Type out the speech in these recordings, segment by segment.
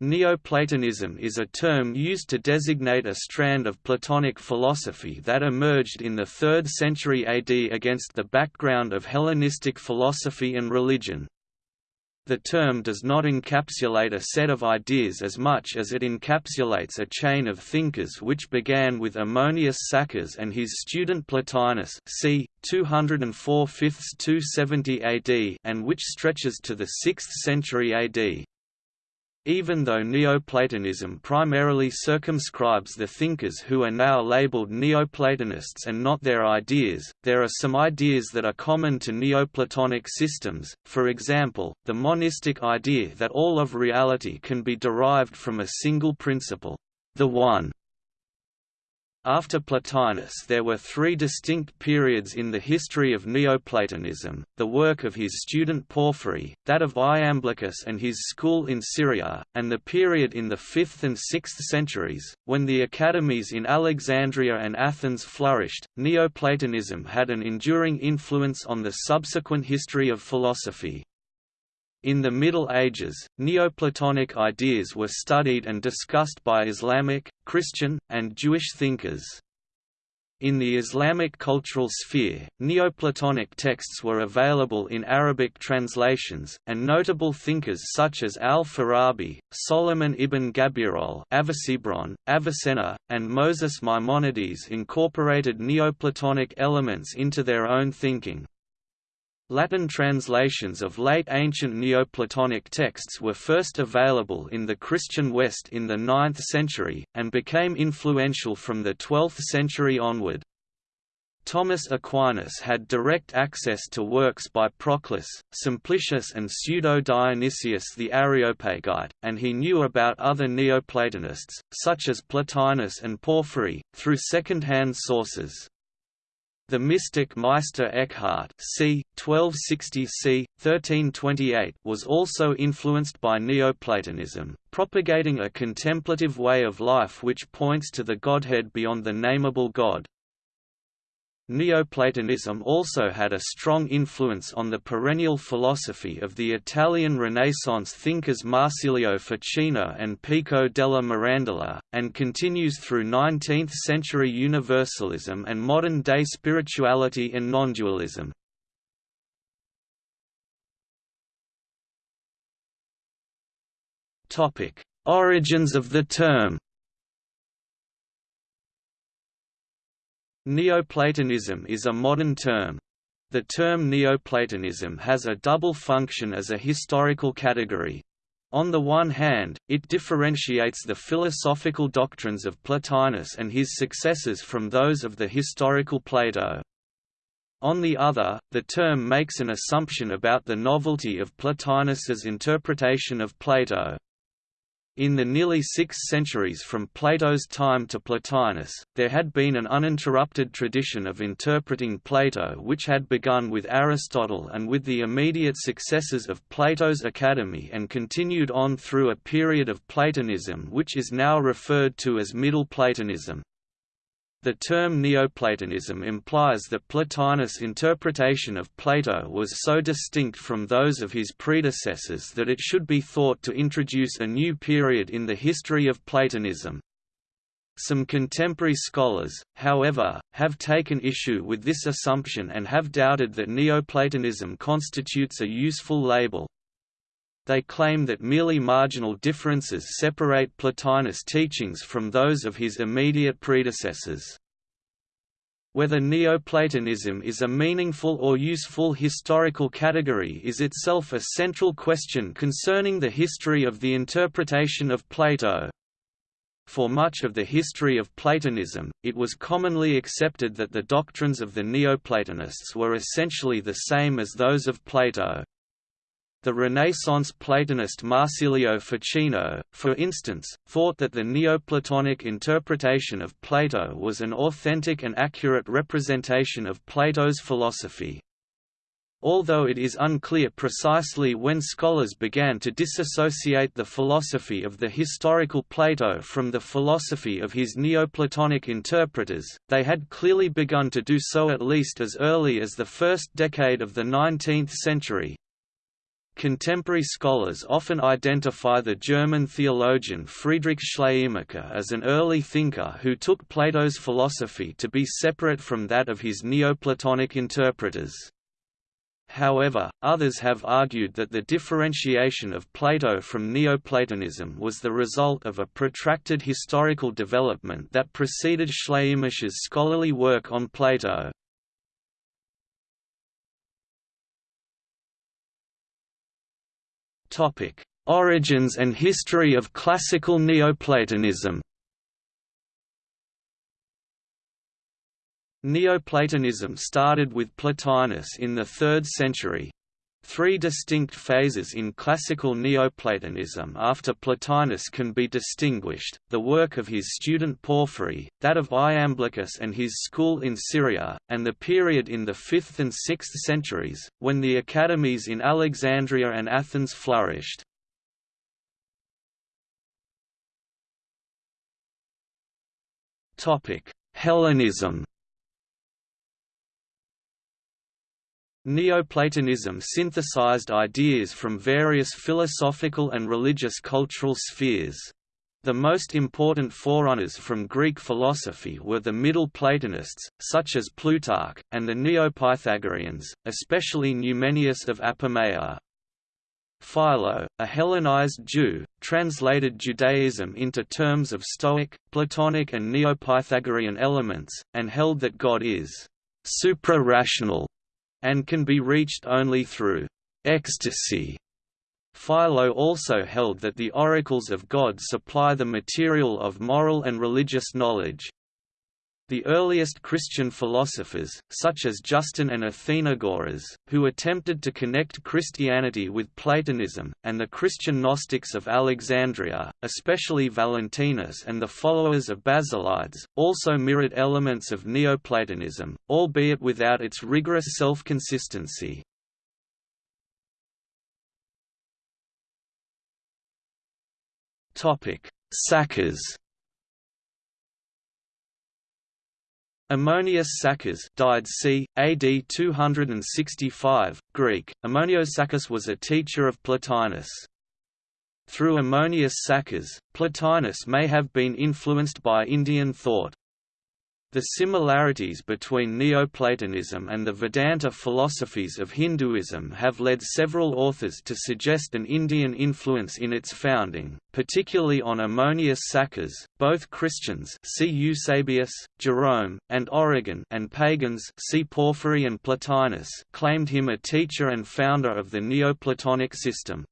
Neoplatonism is a term used to designate a strand of Platonic philosophy that emerged in the 3rd century AD against the background of Hellenistic philosophy and religion. The term does not encapsulate a set of ideas as much as it encapsulates a chain of thinkers which began with Ammonius Saccas and his student Plotinus c. 204 270 AD and which stretches to the 6th century AD. Even though Neoplatonism primarily circumscribes the thinkers who are now labeled Neoplatonists and not their ideas, there are some ideas that are common to Neoplatonic systems, for example, the monistic idea that all of reality can be derived from a single principle, the One, after Plotinus there were three distinct periods in the history of Neoplatonism, the work of his student Porphyry, that of Iamblichus and his school in Syria, and the period in the 5th and 6th centuries, when the academies in Alexandria and Athens flourished. Neoplatonism had an enduring influence on the subsequent history of philosophy. In the Middle Ages, Neoplatonic ideas were studied and discussed by Islamic, Christian, and Jewish thinkers. In the Islamic cultural sphere, Neoplatonic texts were available in Arabic translations, and notable thinkers such as al-Farabi, Solomon ibn Gabirol Avicenna, and Moses Maimonides incorporated Neoplatonic elements into their own thinking. Latin translations of late ancient Neoplatonic texts were first available in the Christian West in the 9th century, and became influential from the 12th century onward. Thomas Aquinas had direct access to works by Proclus, Simplicius and Pseudo-Dionysius the Areopagite, and he knew about other Neoplatonists, such as Plotinus and Porphyry, through second-hand sources. The mystic Meister Eckhart c. 1260 c. 1328 was also influenced by Neoplatonism, propagating a contemplative way of life which points to the Godhead beyond the nameable God. Neoplatonism also had a strong influence on the perennial philosophy of the Italian Renaissance thinkers Marsilio Ficino and Pico della Mirandola, and continues through 19th-century universalism and modern-day spirituality and nondualism. Origins of the term Neoplatonism is a modern term. The term Neoplatonism has a double function as a historical category. On the one hand, it differentiates the philosophical doctrines of Plotinus and his successors from those of the historical Plato. On the other, the term makes an assumption about the novelty of Plotinus's interpretation of Plato. In the nearly six centuries from Plato's time to Plotinus, there had been an uninterrupted tradition of interpreting Plato which had begun with Aristotle and with the immediate successors of Plato's Academy and continued on through a period of Platonism which is now referred to as Middle Platonism. The term Neoplatonism implies that Plotinus' interpretation of Plato was so distinct from those of his predecessors that it should be thought to introduce a new period in the history of Platonism. Some contemporary scholars, however, have taken issue with this assumption and have doubted that Neoplatonism constitutes a useful label. They claim that merely marginal differences separate Plotinus' teachings from those of his immediate predecessors. Whether Neoplatonism is a meaningful or useful historical category is itself a central question concerning the history of the interpretation of Plato. For much of the history of Platonism, it was commonly accepted that the doctrines of the Neoplatonists were essentially the same as those of Plato. The Renaissance Platonist Marsilio Ficino, for instance, thought that the Neoplatonic interpretation of Plato was an authentic and accurate representation of Plato's philosophy. Although it is unclear precisely when scholars began to disassociate the philosophy of the historical Plato from the philosophy of his Neoplatonic interpreters, they had clearly begun to do so at least as early as the first decade of the 19th century, Contemporary scholars often identify the German theologian Friedrich Schleiermacher as an early thinker who took Plato's philosophy to be separate from that of his Neoplatonic interpreters. However, others have argued that the differentiation of Plato from Neoplatonism was the result of a protracted historical development that preceded Schleiermacher's scholarly work on Plato. Origins and history of classical Neoplatonism Neoplatonism started with Plotinus in the 3rd century. Three distinct phases in classical Neoplatonism after Plotinus can be distinguished, the work of his student Porphyry, that of Iamblichus and his school in Syria, and the period in the 5th and 6th centuries, when the academies in Alexandria and Athens flourished. Hellenism Neoplatonism synthesized ideas from various philosophical and religious cultural spheres. The most important forerunners from Greek philosophy were the Middle Platonists, such as Plutarch, and the Neo-Pythagoreans, especially Numenius of Apamea. Philo, a Hellenized Jew, translated Judaism into terms of Stoic, Platonic and Neo-Pythagorean elements, and held that God is supra-rational and can be reached only through ecstasy. Philo also held that the oracles of God supply the material of moral and religious knowledge. The earliest Christian philosophers, such as Justin and Athenagoras, who attempted to connect Christianity with Platonism, and the Christian Gnostics of Alexandria, especially Valentinus and the followers of Basilides, also mirrored elements of Neoplatonism, albeit without its rigorous self-consistency. Saccas Ammonius Saccas died c. AD 265, Greek. Ammonios Saccas was a teacher of Plotinus. Through Ammonius Saccas, Plotinus may have been influenced by Indian thought. The similarities between Neoplatonism and the Vedanta philosophies of Hinduism have led several authors to suggest an Indian influence in its founding, particularly on Ammonius Saccas. Both Christians see Eusebius, Jerome, and Origen and pagans see Porphyry and Plotinus claimed him a teacher and founder of the Neoplatonic system.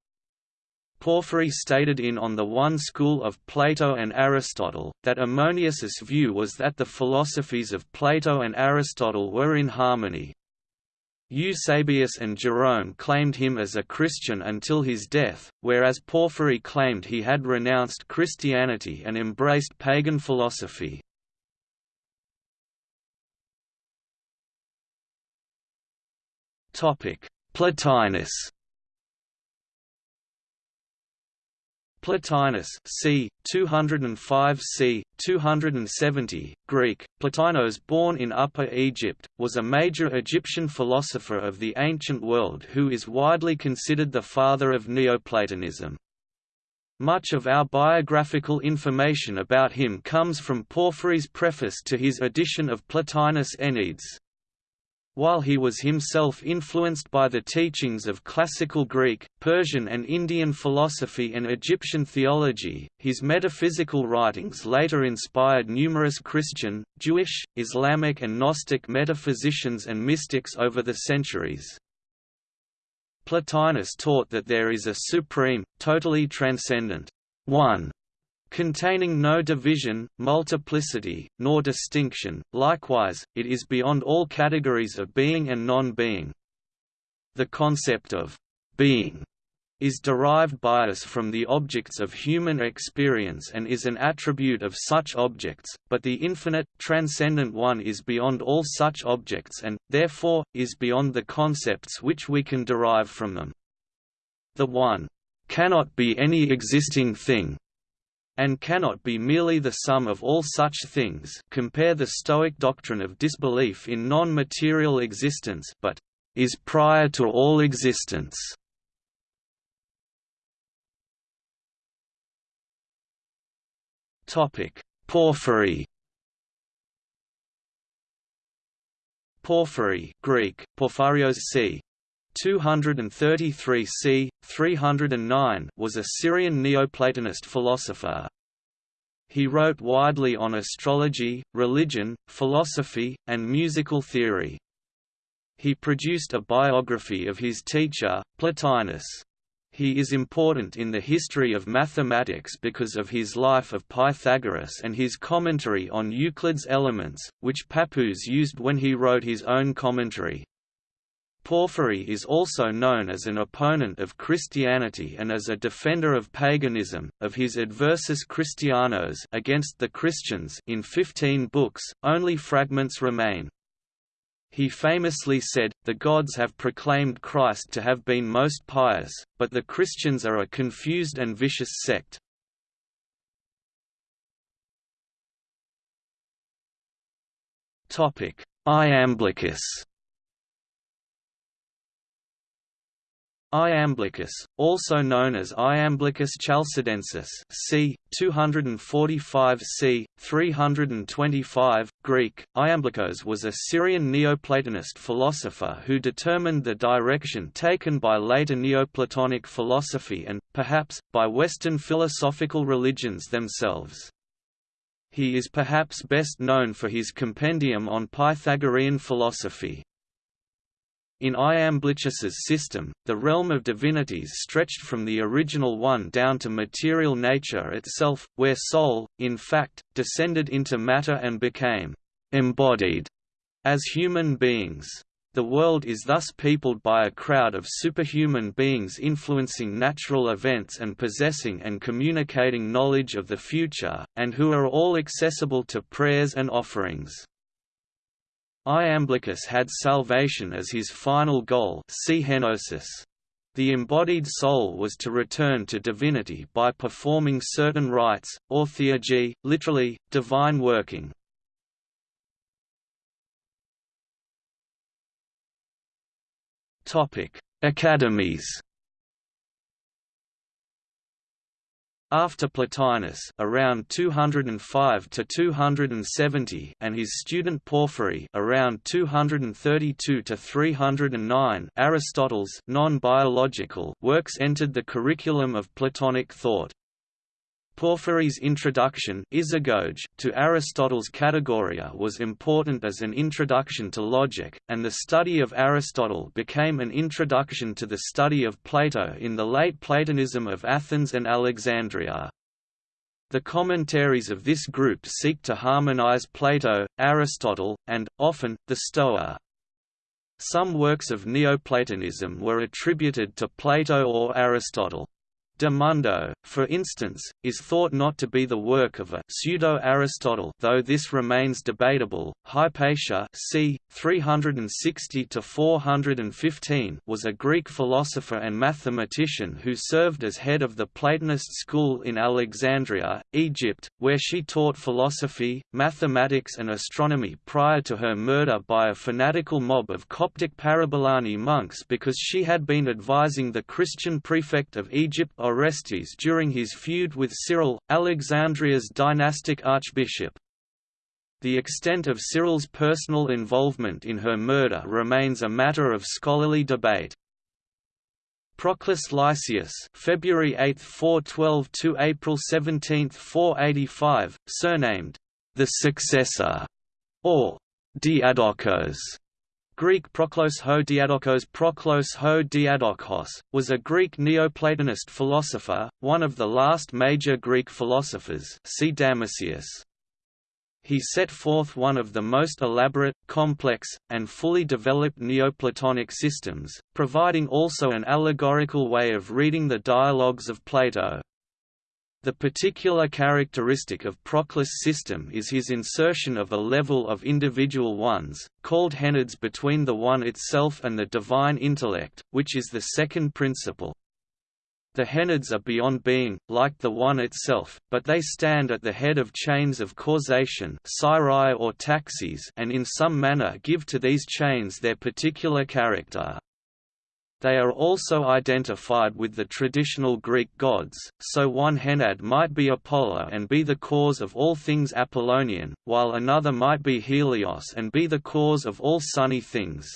Porphyry stated in On the One School of Plato and Aristotle, that Ammonius's view was that the philosophies of Plato and Aristotle were in harmony. Eusebius and Jerome claimed him as a Christian until his death, whereas Porphyry claimed he had renounced Christianity and embraced pagan philosophy. Plotinus Plotinus c. 205 c. 270, Greek, Plotinos born in Upper Egypt, was a major Egyptian philosopher of the ancient world who is widely considered the father of Neoplatonism. Much of our biographical information about him comes from Porphyry's preface to his edition of Plotinus Enneads. While he was himself influenced by the teachings of classical Greek, Persian and Indian philosophy and Egyptian theology, his metaphysical writings later inspired numerous Christian, Jewish, Islamic and Gnostic metaphysicians and mystics over the centuries. Plotinus taught that there is a supreme, totally transcendent, One, containing no division, multiplicity, nor distinction, likewise, it is beyond all categories of being and non-being. The concept of being is derived by us from the objects of human experience and is an attribute of such objects, but the infinite, transcendent One is beyond all such objects and, therefore, is beyond the concepts which we can derive from them. The One cannot be any existing thing, and cannot be merely the sum of all such things compare the Stoic doctrine of disbelief in non-material existence but is prior to all existence. Porphyry Porphyry Greek, Porphyrios c. 233 c. 309 was a Syrian Neoplatonist philosopher. He wrote widely on astrology, religion, philosophy, and musical theory. He produced a biography of his teacher, Plotinus. He is important in the history of mathematics because of his life of Pythagoras and his commentary on Euclid's Elements, which Pappus used when he wrote his own commentary. Porphyry is also known as an opponent of Christianity and as a defender of paganism. Of his Adversus Christianos against the Christians in 15 books, only fragments remain. He famously said, The gods have proclaimed Christ to have been most pious, but the Christians are a confused and vicious sect. Iamblichus Iamblichus, also known as Iamblichus chalcidensis c. 245 c. 325, Greek, Iamblichos was a Syrian Neoplatonist philosopher who determined the direction taken by later Neoplatonic philosophy and, perhaps, by Western philosophical religions themselves. He is perhaps best known for his compendium on Pythagorean philosophy. In Iamblichus's system, the realm of divinities stretched from the original one down to material nature itself, where soul, in fact, descended into matter and became embodied as human beings. The world is thus peopled by a crowd of superhuman beings influencing natural events and possessing and communicating knowledge of the future, and who are all accessible to prayers and offerings. Iamblichus had salvation as his final goal. The embodied soul was to return to divinity by performing certain rites, or theurgy, literally, divine working. Academies After Plotinus around 205 to 270 and his student Porphyry around 232 to 309 Aristotle's non-biological works entered the curriculum of Platonic thought. Porphyry's introduction to Aristotle's Categoria was important as an introduction to logic, and the study of Aristotle became an introduction to the study of Plato in the late Platonism of Athens and Alexandria. The commentaries of this group seek to harmonize Plato, Aristotle, and, often, the Stoa. Some works of Neoplatonism were attributed to Plato or Aristotle. De Mundo, for instance, is thought not to be the work of a pseudo-Aristotle though this remains debatable. Hypatia c. 360–415 was a Greek philosopher and mathematician who served as head of the Platonist school in Alexandria, Egypt, where she taught philosophy, mathematics and astronomy prior to her murder by a fanatical mob of Coptic Parabolani monks because she had been advising the Christian prefect of Egypt Orestes during his feud with Cyril, Alexandria's dynastic archbishop. The extent of Cyril's personal involvement in her murder remains a matter of scholarly debate. Proclus Lycius February 8, 412 to April 17, 485, surnamed the successor, or Diadokos, Greek Proklos ho Diadokos Proklos ho Diadokos, was a Greek Neoplatonist philosopher, one of the last major Greek philosophers see Damascius. He set forth one of the most elaborate, complex, and fully developed Neoplatonic systems, providing also an allegorical way of reading the dialogues of Plato. The particular characteristic of Proclus' system is his insertion of a level of individual ones, called henads between the one itself and the divine intellect, which is the second principle. The henads are beyond being, like the one itself, but they stand at the head of chains of causation or taxis and in some manner give to these chains their particular character. They are also identified with the traditional Greek gods, so one Henad might be Apollo and be the cause of all things Apollonian, while another might be Helios and be the cause of all sunny things.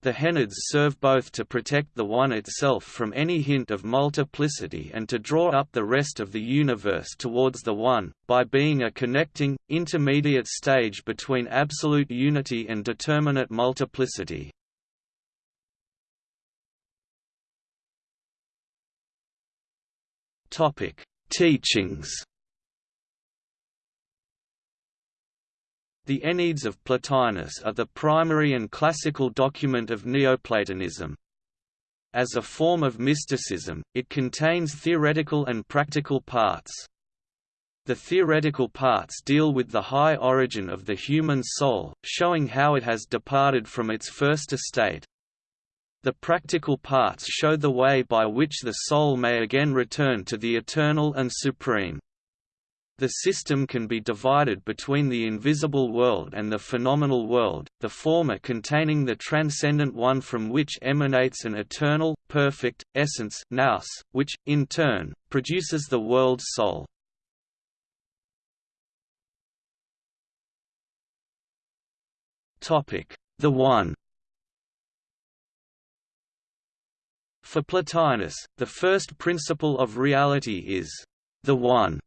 The Henads serve both to protect the One itself from any hint of multiplicity and to draw up the rest of the universe towards the One, by being a connecting, intermediate stage between absolute unity and determinate multiplicity. Teachings The Enneads of Plotinus are the primary and classical document of Neoplatonism. As a form of mysticism, it contains theoretical and practical parts. The theoretical parts deal with the high origin of the human soul, showing how it has departed from its first estate. The practical parts show the way by which the soul may again return to the eternal and supreme. The system can be divided between the invisible world and the phenomenal world, the former containing the transcendent one from which emanates an eternal, perfect, essence nous, which, in turn, produces the world's soul. The One For Plotinus, the first principle of reality is the One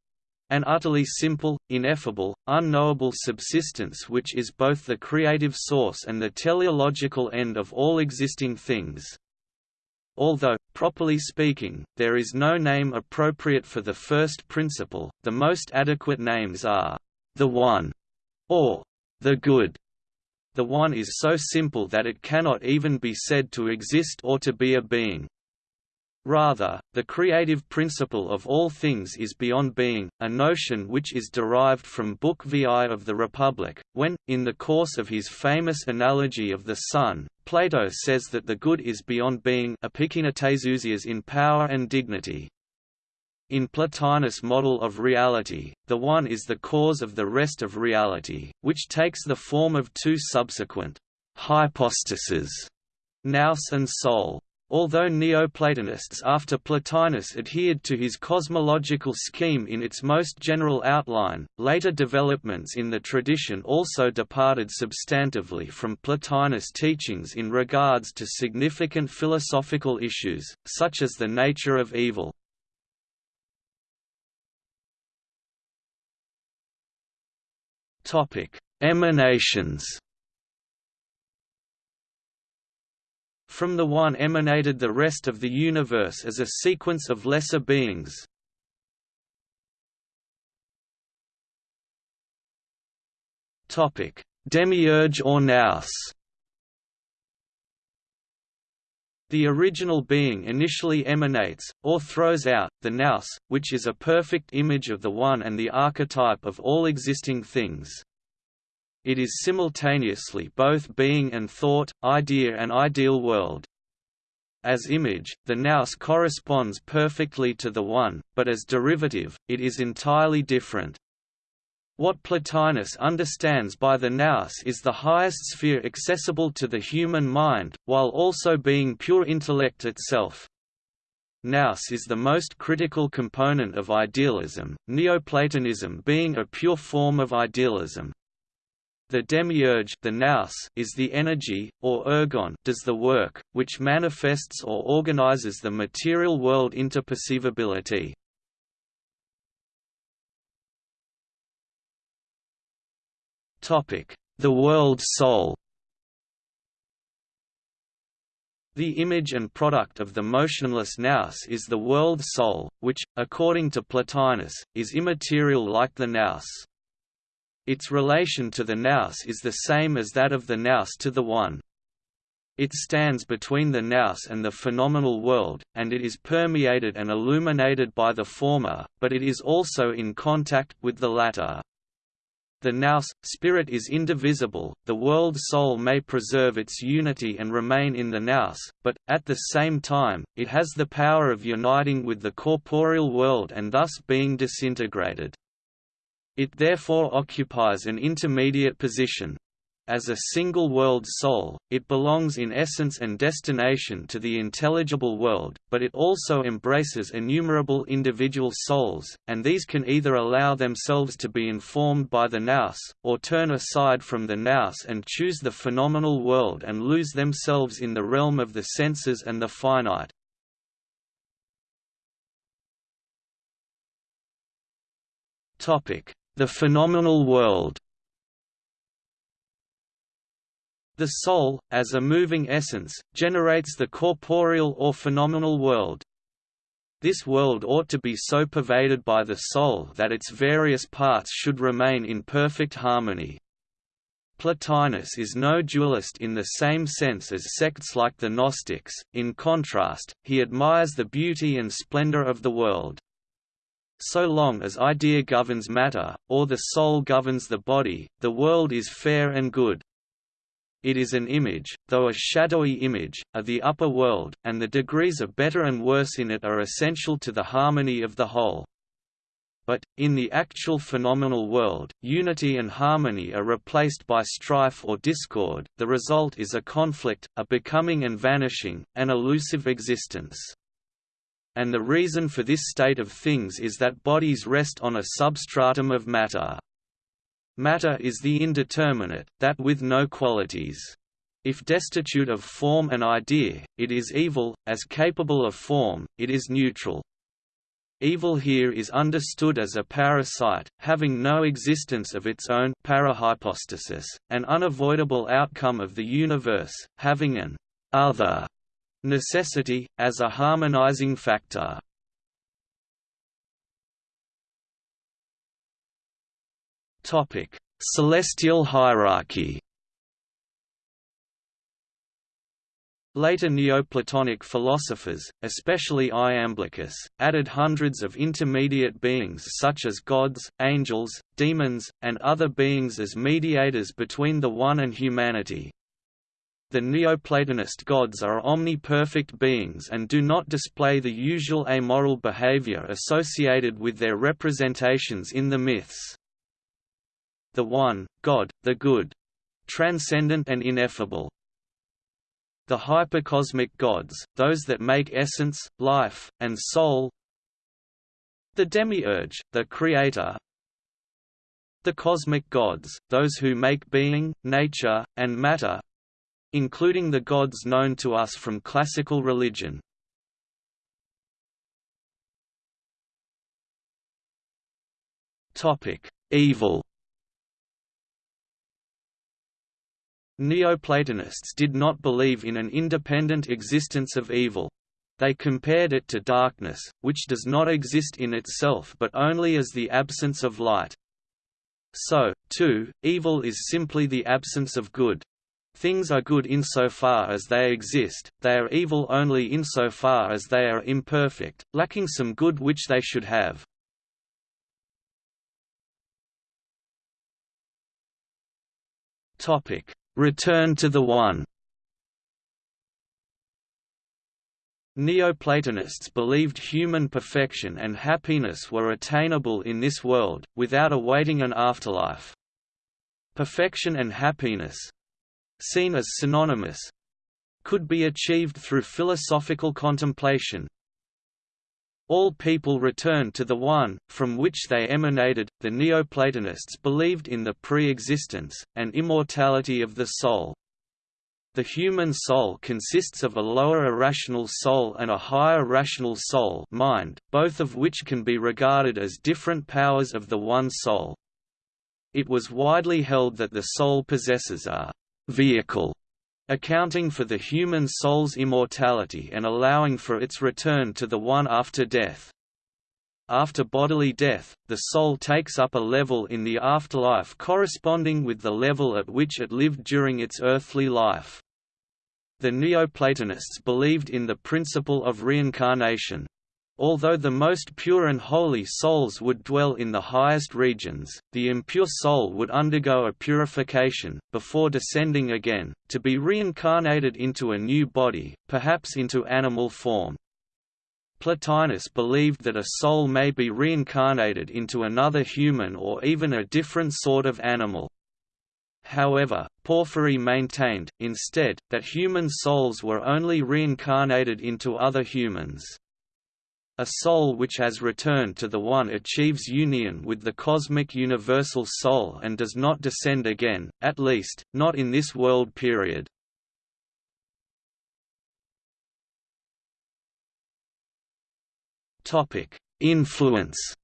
an utterly simple, ineffable, unknowable subsistence which is both the creative source and the teleological end of all existing things. Although, properly speaking, there is no name appropriate for the first principle, the most adequate names are, the One, or the Good. The One is so simple that it cannot even be said to exist or to be a being. Rather, the creative principle of all things is beyond being, a notion which is derived from Book VI of the Republic, when, in the course of his famous analogy of the sun, Plato says that the good is beyond being in power and dignity. In Plotinus' model of reality, the One is the cause of the rest of reality, which takes the form of two subsequent hypostases, nous and soul. Although Neoplatonists after Plotinus adhered to his cosmological scheme in its most general outline, later developments in the tradition also departed substantively from Plotinus' teachings in regards to significant philosophical issues, such as the nature of evil. Emanations From the One emanated the rest of the universe as a sequence of lesser beings. Topic: Demiurge or Nous The original being initially emanates, or throws out, the nous, which is a perfect image of the One and the archetype of all existing things. It is simultaneously both being and thought, idea and ideal world. As image, the nous corresponds perfectly to the One, but as derivative, it is entirely different. What Plotinus understands by the nous is the highest sphere accessible to the human mind, while also being pure intellect itself. Nous is the most critical component of idealism, Neoplatonism being a pure form of idealism. The demiurge the nous is the energy, or ergon does the work, which manifests or organizes the material world into perceivability. The world soul The image and product of the motionless nous is the world soul, which, according to Plotinus, is immaterial like the nous. Its relation to the nous is the same as that of the nous to the One. It stands between the nous and the phenomenal world, and it is permeated and illuminated by the former, but it is also in contact with the latter. The nous, spirit is indivisible, the world soul may preserve its unity and remain in the nous, but, at the same time, it has the power of uniting with the corporeal world and thus being disintegrated. It therefore occupies an intermediate position. As a single-world soul, it belongs in essence and destination to the intelligible world, but it also embraces innumerable individual souls, and these can either allow themselves to be informed by the nous, or turn aside from the nous and choose the phenomenal world and lose themselves in the realm of the senses and the finite. The phenomenal world The soul, as a moving essence, generates the corporeal or phenomenal world. This world ought to be so pervaded by the soul that its various parts should remain in perfect harmony. Plotinus is no dualist in the same sense as sects like the Gnostics, in contrast, he admires the beauty and splendor of the world. So long as idea governs matter, or the soul governs the body, the world is fair and good. It is an image, though a shadowy image, of the upper world, and the degrees of better and worse in it are essential to the harmony of the whole. But, in the actual phenomenal world, unity and harmony are replaced by strife or discord, the result is a conflict, a becoming and vanishing, an elusive existence. And the reason for this state of things is that bodies rest on a substratum of matter. Matter is the indeterminate, that with no qualities. If destitute of form and idea, it is evil, as capable of form, it is neutral. Evil here is understood as a parasite, having no existence of its own parahypostasis, an unavoidable outcome of the universe, having an other necessity, as a harmonizing factor. Topic: Celestial hierarchy. Later Neoplatonic philosophers, especially Iamblichus, added hundreds of intermediate beings such as gods, angels, demons, and other beings as mediators between the One and humanity. The Neoplatonist gods are omni-perfect beings and do not display the usual amoral behavior associated with their representations in the myths the One, God, the Good. Transcendent and ineffable. The hypercosmic gods, those that make essence, life, and soul. The demiurge, the creator. The cosmic gods, those who make being, nature, and matter, including the gods known to us from classical religion. Topic: Evil. Neoplatonists did not believe in an independent existence of evil. They compared it to darkness, which does not exist in itself but only as the absence of light. So, too, evil is simply the absence of good. Things are good insofar as they exist, they are evil only insofar as they are imperfect, lacking some good which they should have. Topic: Return to the One Neoplatonists believed human perfection and happiness were attainable in this world, without awaiting an afterlife. Perfection and happiness—seen as synonymous—could be achieved through philosophical contemplation, all people return to the One, from which they emanated. The Neoplatonists believed in the pre existence, and immortality of the soul. The human soul consists of a lower irrational soul and a higher rational soul mind, both of which can be regarded as different powers of the one soul. It was widely held that the soul possesses a vehicle accounting for the human soul's immortality and allowing for its return to the One after death. After bodily death, the soul takes up a level in the afterlife corresponding with the level at which it lived during its earthly life. The Neoplatonists believed in the principle of reincarnation, Although the most pure and holy souls would dwell in the highest regions, the impure soul would undergo a purification, before descending again, to be reincarnated into a new body, perhaps into animal form. Plotinus believed that a soul may be reincarnated into another human or even a different sort of animal. However, Porphyry maintained, instead, that human souls were only reincarnated into other humans. A soul which has returned to the One achieves union with the cosmic universal soul and does not descend again, at least, not in this world period. Influence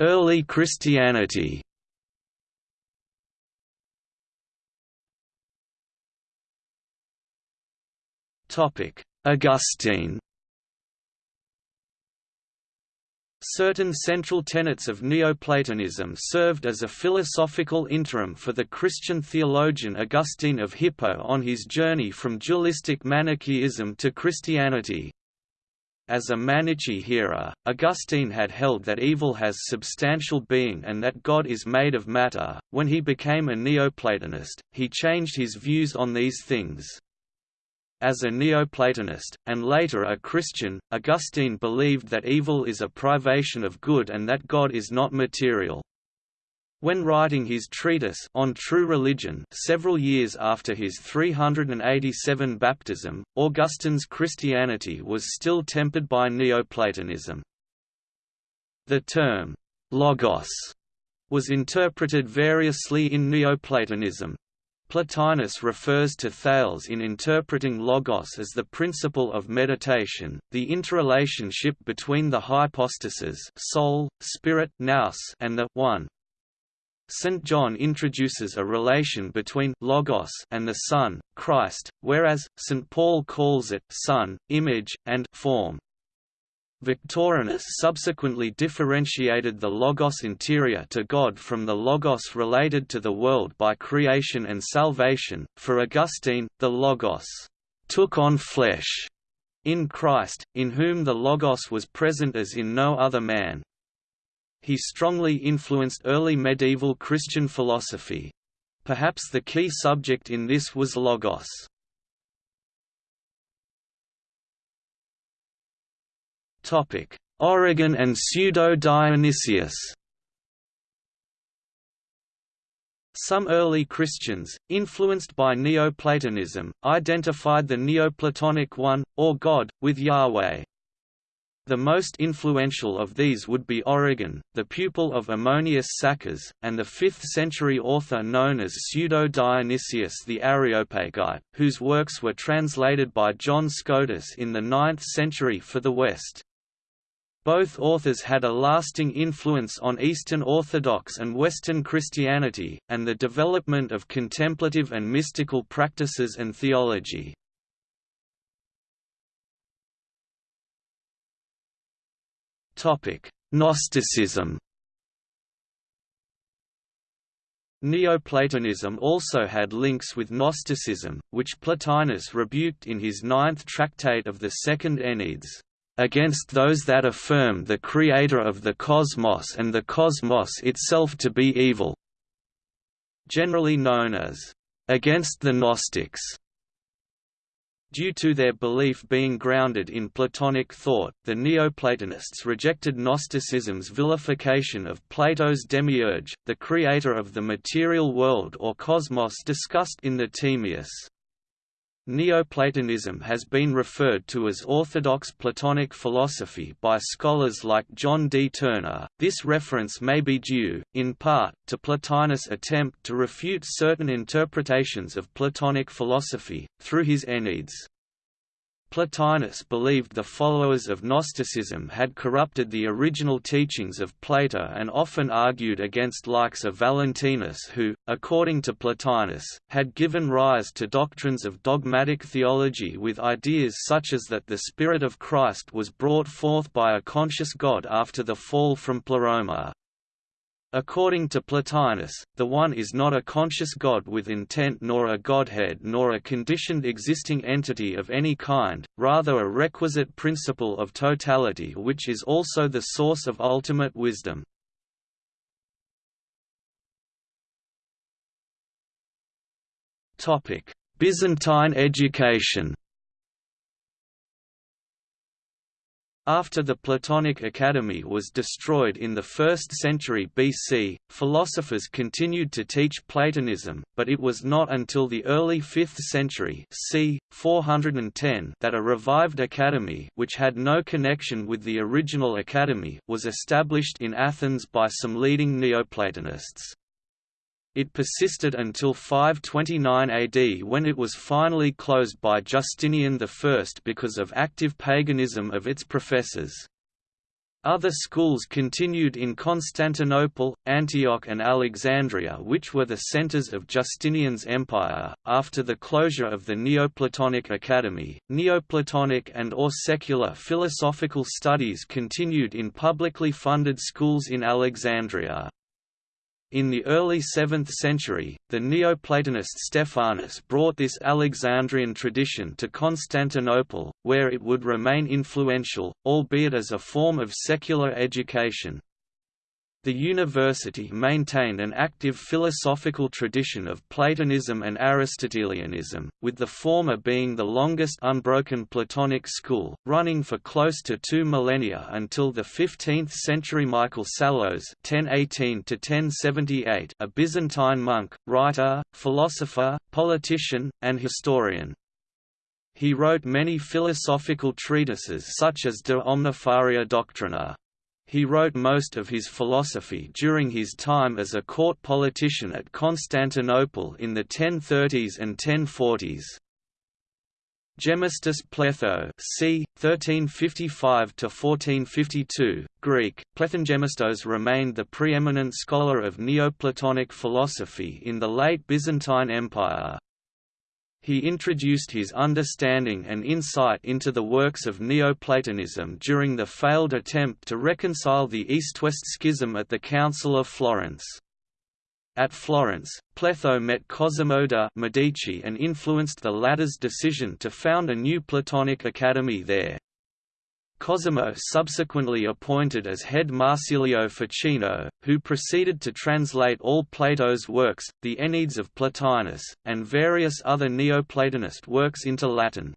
Early Christianity Augustine Certain central tenets of Neoplatonism served as a philosophical interim for the Christian theologian Augustine of Hippo on his journey from dualistic Manichaeism to Christianity. As a Manichaean hearer, Augustine had held that evil has substantial being and that God is made of matter. When he became a Neoplatonist, he changed his views on these things. As a Neoplatonist, and later a Christian, Augustine believed that evil is a privation of good and that God is not material. When writing his treatise on true religion several years after his 387 baptism, Augustine's Christianity was still tempered by Neoplatonism. The term, «logos» was interpreted variously in Neoplatonism. Plotinus refers to Thales in interpreting logos as the principle of meditation, the interrelationship between the hypostases soul, spirit nous and the one. St. John introduces a relation between logos and the Son, Christ, whereas, St. Paul calls it Son, image, and form. Victorinus subsequently differentiated the logos interior to God from the logos related to the world by creation and salvation. For Augustine, the logos took on flesh in Christ, in whom the logos was present as in no other man, he strongly influenced early medieval Christian philosophy. Perhaps the key subject in this was Logos. Origen and Pseudo-Dionysius Some early Christians, influenced by Neoplatonism, identified the Neoplatonic One, or God, with Yahweh. The most influential of these would be Origen, the pupil of Ammonius Saccas, and the 5th-century author known as Pseudo-Dionysius the Areopagite, whose works were translated by John Scotus in the 9th century for the West. Both authors had a lasting influence on Eastern Orthodox and Western Christianity, and the development of contemplative and mystical practices and theology. Gnosticism Neoplatonism also had links with Gnosticism, which Plotinus rebuked in his ninth tractate of the Second Enneads, "...against those that affirm the creator of the cosmos and the cosmos itself to be evil", generally known as, "...against the Gnostics". Due to their belief being grounded in Platonic thought, the Neoplatonists rejected Gnosticism's vilification of Plato's demiurge, the creator of the material world or cosmos discussed in the Timaeus. Neoplatonism has been referred to as orthodox Platonic philosophy by scholars like John D. Turner. This reference may be due, in part, to Plotinus' attempt to refute certain interpretations of Platonic philosophy, through his Enneads. Plotinus believed the followers of Gnosticism had corrupted the original teachings of Plato and often argued against likes of Valentinus who, according to Plotinus, had given rise to doctrines of dogmatic theology with ideas such as that the Spirit of Christ was brought forth by a conscious God after the fall from Pleroma, According to Plotinus, the One is not a conscious God with intent nor a Godhead nor a conditioned existing entity of any kind, rather a requisite principle of totality which is also the source of ultimate wisdom. Byzantine education After the Platonic Academy was destroyed in the 1st century BC, philosophers continued to teach Platonism, but it was not until the early 5th century c. 410 that a revived academy which had no connection with the original academy was established in Athens by some leading Neoplatonists. It persisted until 529 AD when it was finally closed by Justinian I because of active paganism of its professors. Other schools continued in Constantinople, Antioch, and Alexandria, which were the centers of Justinian's empire. After the closure of the Neoplatonic Academy, Neoplatonic and or secular philosophical studies continued in publicly funded schools in Alexandria. In the early 7th century, the Neoplatonist Stephanus brought this Alexandrian tradition to Constantinople, where it would remain influential, albeit as a form of secular education. The university maintained an active philosophical tradition of Platonism and Aristotelianism, with the former being the longest unbroken Platonic school, running for close to two millennia until the 15th century Michael Psellos (1018–1078), a Byzantine monk, writer, philosopher, politician, and historian. He wrote many philosophical treatises such as De Omnifaria Doctrina. He wrote most of his philosophy during his time as a court politician at Constantinople in the 1030s and 1040s. Gemistus Pletho c. 1355–1452, Greek, Plethon Gemistos remained the preeminent scholar of Neoplatonic philosophy in the late Byzantine Empire. He introduced his understanding and insight into the works of Neoplatonism during the failed attempt to reconcile the East-West schism at the Council of Florence. At Florence, Pletho met Cosimo de' Medici and influenced the latter's decision to found a new Platonic academy there. Cosimo subsequently appointed as head Marsilio Ficino, who proceeded to translate all Plato's works, the Enneads of Plotinus, and various other Neoplatonist works into Latin.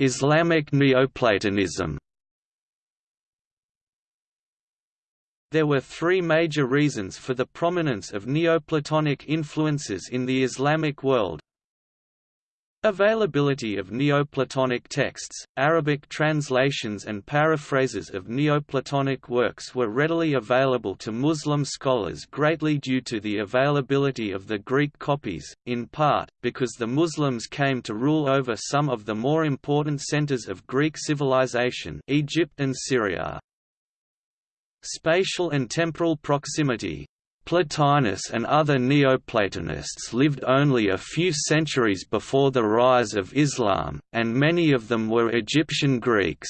Islamic Neoplatonism There were three major reasons for the prominence of Neoplatonic influences in the Islamic world. Availability of Neoplatonic texts, Arabic translations and paraphrases of Neoplatonic works were readily available to Muslim scholars greatly due to the availability of the Greek copies, in part, because the Muslims came to rule over some of the more important centers of Greek civilization Egypt and Syria. Spatial and temporal proximity Plotinus and other Neoplatonists lived only a few centuries before the rise of Islam, and many of them were Egyptian Greeks.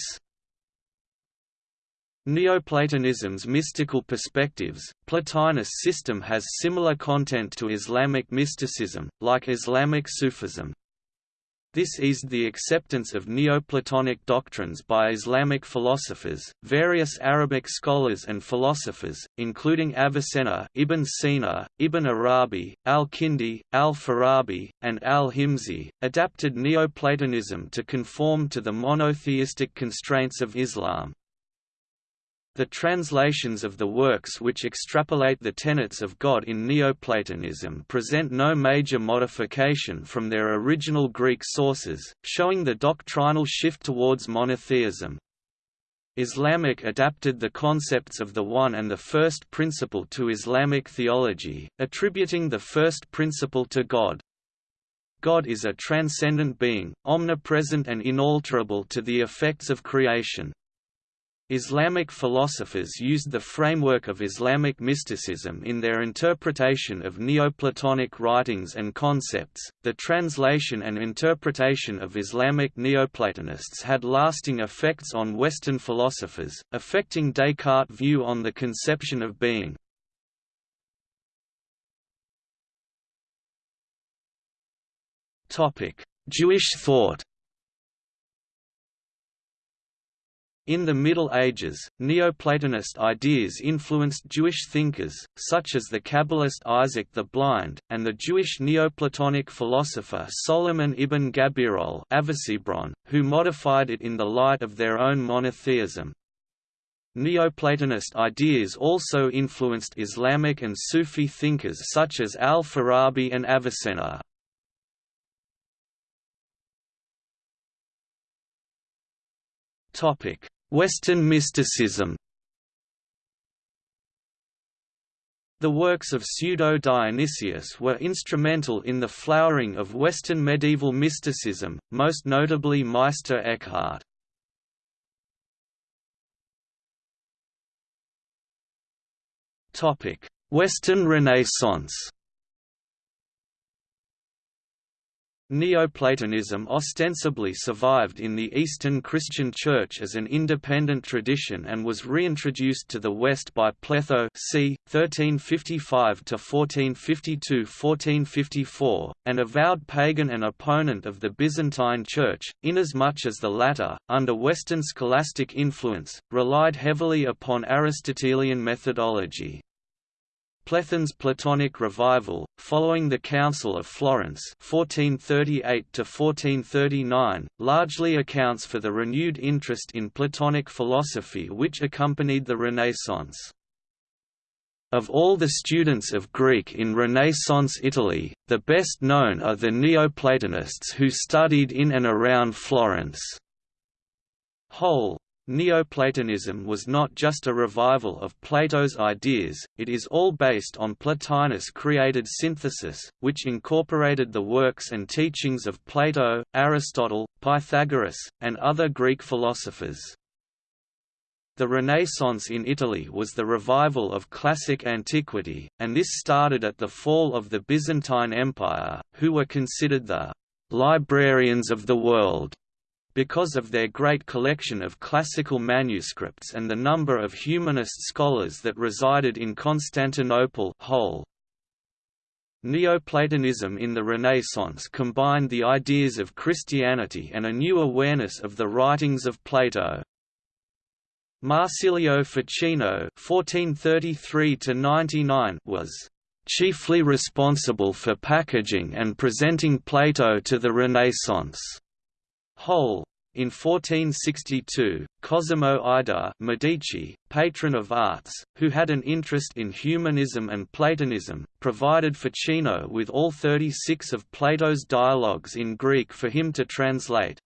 Neoplatonism's mystical perspectives, Plotinus' system has similar content to Islamic mysticism, like Islamic Sufism, this eased the acceptance of Neoplatonic doctrines by Islamic philosophers. Various Arabic scholars and philosophers, including Avicenna, Ibn Sina, Ibn Arabi, al-Kindi, al-Farabi, and al-Himsi, adapted Neoplatonism to conform to the monotheistic constraints of Islam. The translations of the works which extrapolate the tenets of God in Neoplatonism present no major modification from their original Greek sources, showing the doctrinal shift towards monotheism. Islamic adapted the concepts of the one and the first principle to Islamic theology, attributing the first principle to God. God is a transcendent being, omnipresent and inalterable to the effects of creation. Islamic philosophers used the framework of Islamic mysticism in their interpretation of Neoplatonic writings and concepts. The translation and interpretation of Islamic Neoplatonists had lasting effects on Western philosophers, affecting Descartes' view on the conception of being. Topic: Jewish thought In the Middle Ages, Neoplatonist ideas influenced Jewish thinkers, such as the Kabbalist Isaac the Blind, and the Jewish Neoplatonic philosopher Solomon ibn Gabirol who modified it in the light of their own monotheism. Neoplatonist ideas also influenced Islamic and Sufi thinkers such as al-Farabi and Avicenna. Western mysticism The works of Pseudo-Dionysius were instrumental in the flowering of Western medieval mysticism, most notably Meister Eckhart. Western Renaissance Neoplatonism ostensibly survived in the Eastern Christian Church as an independent tradition and was reintroduced to the West by Pletho c. 1355–1452–1454, an avowed pagan and opponent of the Byzantine Church, inasmuch as the latter, under Western scholastic influence, relied heavily upon Aristotelian methodology. Plethon's Platonic revival, following the Council of Florence 1438 largely accounts for the renewed interest in Platonic philosophy which accompanied the Renaissance. Of all the students of Greek in Renaissance Italy, the best known are the Neoplatonists who studied in and around Florence. Hole, Neoplatonism was not just a revival of Plato's ideas, it is all based on Plotinus' created synthesis, which incorporated the works and teachings of Plato, Aristotle, Pythagoras, and other Greek philosophers. The Renaissance in Italy was the revival of classic antiquity, and this started at the fall of the Byzantine Empire, who were considered the «librarians of the world» because of their great collection of classical manuscripts and the number of humanist scholars that resided in Constantinople whole. Neoplatonism in the Renaissance combined the ideas of Christianity and a new awareness of the writings of Plato. Marsilio Ficino (1433–99) was chiefly responsible for packaging and presenting Plato to the Renaissance. Whole. In 1462, Cosimo I de' Medici, patron of arts, who had an interest in humanism and Platonism, provided Ficino with all 36 of Plato's dialogues in Greek for him to translate.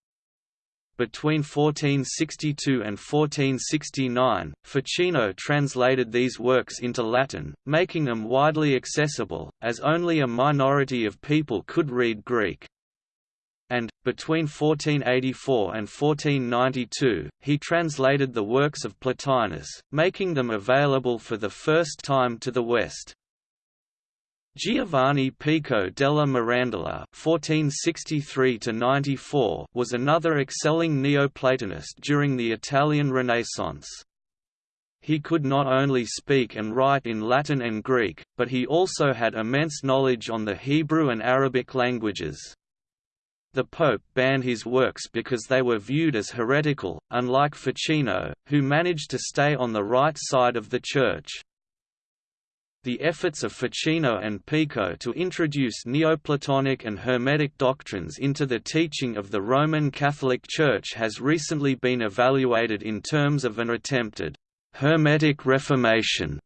Between 1462 and 1469, Ficino translated these works into Latin, making them widely accessible, as only a minority of people could read Greek and, between 1484 and 1492, he translated the works of Plotinus, making them available for the first time to the West. Giovanni Pico della Mirandola (1463–94) was another excelling Neoplatonist during the Italian Renaissance. He could not only speak and write in Latin and Greek, but he also had immense knowledge on the Hebrew and Arabic languages. The Pope banned his works because they were viewed as heretical, unlike Ficino, who managed to stay on the right side of the Church. The efforts of Ficino and Pico to introduce Neoplatonic and Hermetic doctrines into the teaching of the Roman Catholic Church has recently been evaluated in terms of an attempted Hermetic Reformation.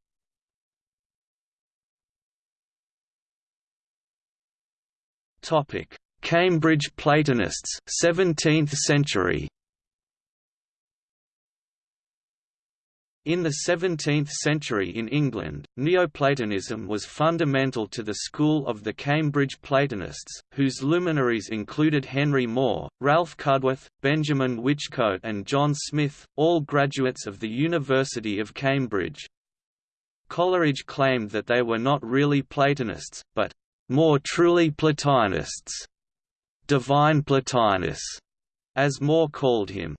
Topic: Cambridge Platonists 17th century In the 17th century in England, Neoplatonism was fundamental to the school of the Cambridge Platonists, whose luminaries included Henry More, Ralph Cudworth, Benjamin Whichcote and John Smith, all graduates of the University of Cambridge. Coleridge claimed that they were not really Platonists, but more truly Plotinists divine Plotinus, as More called him.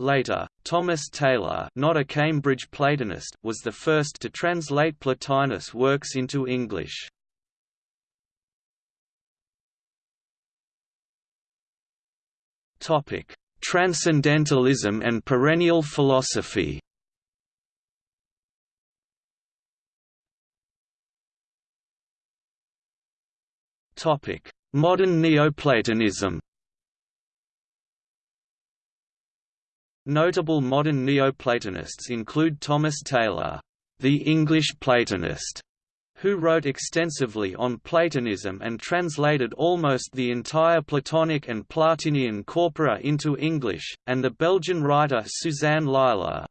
Later, Thomas Taylor not a Cambridge Platonist was the first to translate Plotinus' works into English. Transcendentalism and perennial philosophy Modern Neoplatonism Notable modern Neoplatonists include Thomas Taylor, the English Platonist, who wrote extensively on Platonism and translated almost the entire Platonic and Plotinian corpora into English, and the Belgian writer Suzanne Lillar.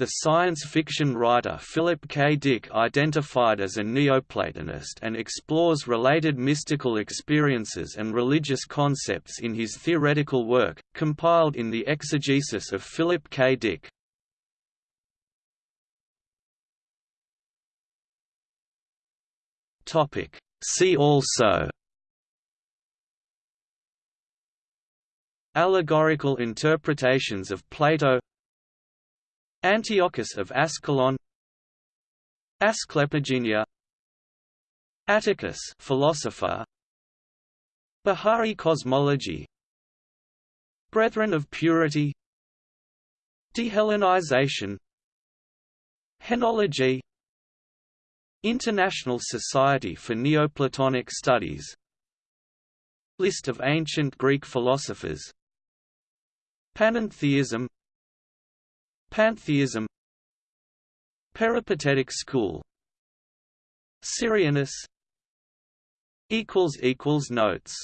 The science fiction writer Philip K. Dick identified as a Neoplatonist and explores related mystical experiences and religious concepts in his theoretical work, compiled in the Exegesis of Philip K. Dick. See also Allegorical interpretations of Plato Antiochus of Ascalon Asclepigenia Atticus philosopher Bahá'í cosmology Brethren of Purity Dehellenization Henology International Society for Neoplatonic Studies List of ancient Greek philosophers Panentheism Pantheism Peripatetic school Syrianus Notes